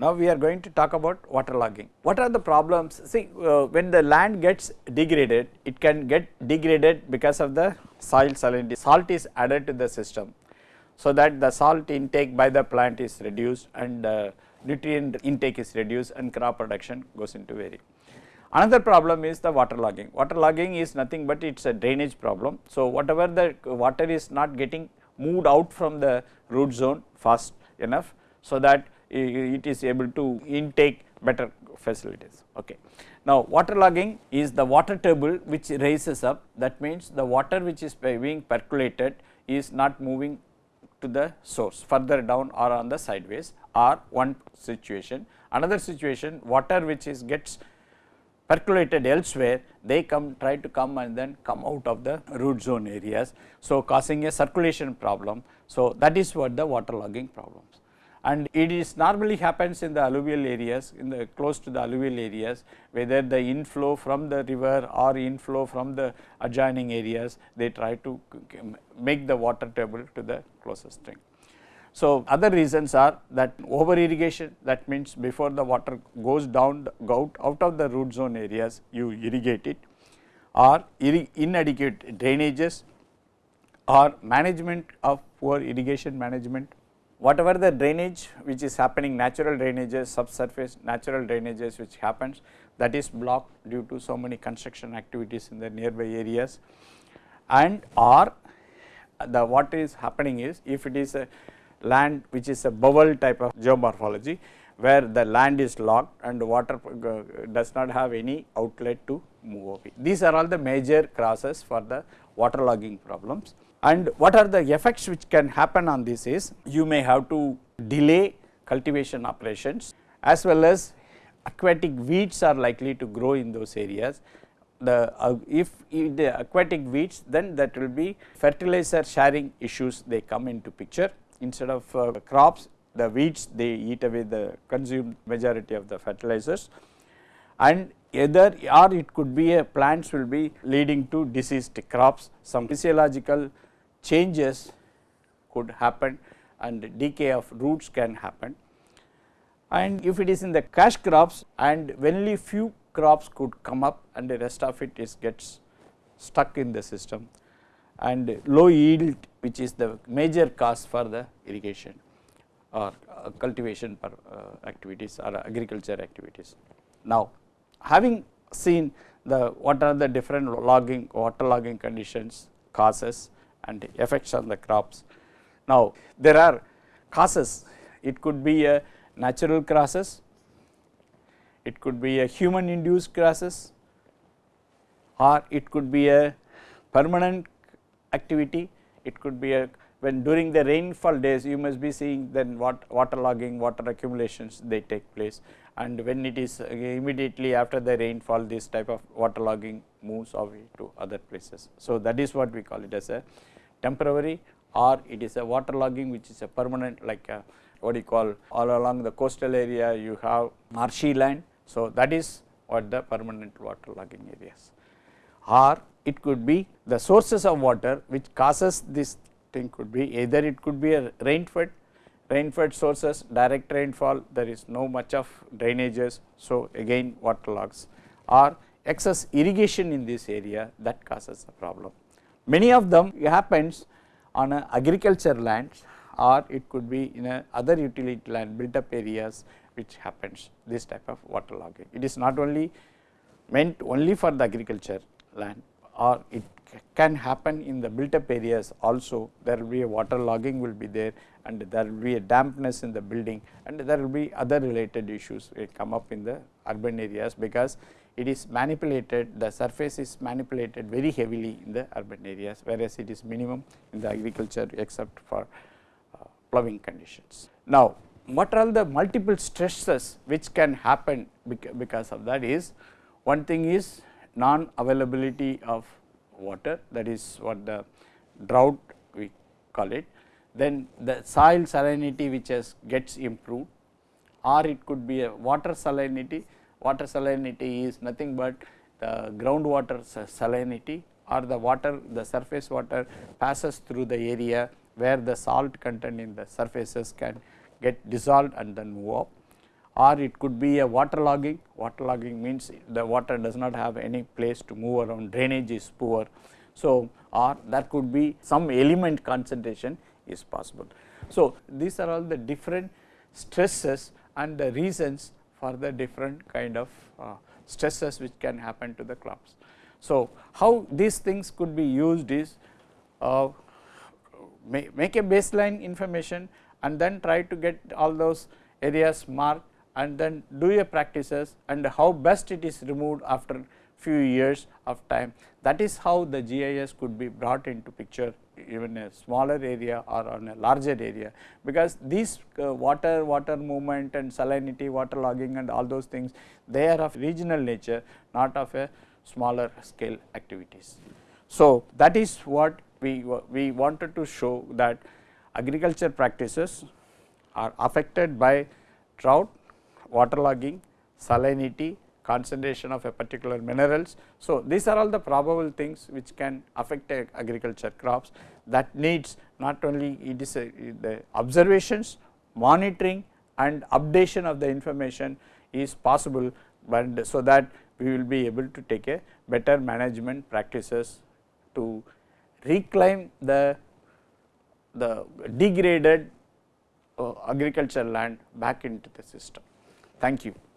Now we are going to talk about waterlogging. What are the problems? See uh, when the land gets degraded, it can get degraded because of the soil salinity. Salt is added to the system, so that the salt intake by the plant is reduced and uh, nutrient intake is reduced and crop production goes into vary. Another problem is the waterlogging. Waterlogging is nothing but it is a drainage problem. So, whatever the water is not getting moved out from the root zone fast enough, so that it is able to intake better facilities. Okay. Now, waterlogging is the water table which raises up that means the water which is being percolated is not moving to the source further down or on the sideways or one situation. Another situation water which is gets percolated elsewhere they come try to come and then come out of the root zone areas. So, causing a circulation problem. So, that is what the waterlogging problems and it is normally happens in the alluvial areas in the close to the alluvial areas whether the inflow from the river or inflow from the adjoining areas they try to make the water table to the closest stream. So, other reasons are that over irrigation that means before the water goes down out, out of the root zone areas you irrigate it or inadequate drainages or management of poor irrigation management whatever the drainage which is happening natural drainages subsurface natural drainages which happens that is blocked due to so many construction activities in the nearby areas and or the what is happening is if it is a land which is a bubble type of geomorphology where the land is locked and water does not have any outlet to move away. These are all the major causes for the waterlogging problems. And what are the effects which can happen on this is you may have to delay cultivation operations as well as aquatic weeds are likely to grow in those areas. The uh, if, the aquatic weeds then that will be fertilizer sharing issues they come into picture instead of uh, crops the weeds they eat away the consumed majority of the fertilizers and either or it could be a plants will be leading to diseased crops some physiological changes could happen and decay of roots can happen. And if it is in the cash crops and only few crops could come up and the rest of it is gets stuck in the system and low yield which is the major cause for the irrigation or uh, cultivation per, uh, activities or agriculture activities. Now, having seen the what are the different logging water logging conditions causes and effects on the crops. Now, there are causes it could be a natural causes, it could be a human induced causes or it could be a permanent activity, it could be a when during the rainfall days you must be seeing then what water logging, water accumulations they take place. And when it is uh, immediately after the rainfall this type of water logging moves away to other places. So, that is what we call it as a temporary or it is a water logging which is a permanent like a, what you call all along the coastal area you have marshy land. So, that is what the permanent water logging areas or it could be the sources of water which causes this thing could be either it could be a rain fed rain fed sources direct rainfall there is no much of drainages. So, again water logs or excess irrigation in this area that causes a problem. Many of them happens on agriculture lands or it could be in a other utility land built up areas which happens this type of water logging. It is not only meant only for the agriculture land or it can happen in the built up areas also there will be a water logging will be there and there will be a dampness in the building and there will be other related issues will come up in the urban areas because it is manipulated the surface is manipulated very heavily in the urban areas whereas it is minimum in the agriculture except for uh, ploughing conditions. Now, what are the multiple stresses which can happen because of that is one thing is non availability of water that is what the drought we call it. Then the soil salinity which has gets improved or it could be a water salinity. Water salinity is nothing but the groundwater salinity or the water the surface water passes through the area where the salt content in the surfaces can get dissolved and then move up or it could be a water logging. Water logging means the water does not have any place to move around, drainage is poor. So, or that could be some element concentration is possible. So, these are all the different stresses and the reasons for the different kind of uh, stresses which can happen to the crops. So, how these things could be used is uh, make a baseline information and then try to get all those areas marked and then do your practices and how best it is removed after few years of time. That is how the GIS could be brought into picture even a smaller area or on a larger area, because these uh, water, water movement and salinity, water logging and all those things, they are of regional nature, not of a smaller scale activities. So, that is what we, we wanted to show that agriculture practices are affected by drought, waterlogging, salinity, concentration of a particular minerals. So, these are all the probable things which can affect agriculture crops that needs not only it is the observations, monitoring and updation of the information is possible, but so that we will be able to take a better management practices to reclaim the the degraded uh, agricultural land back into the system. Thank you.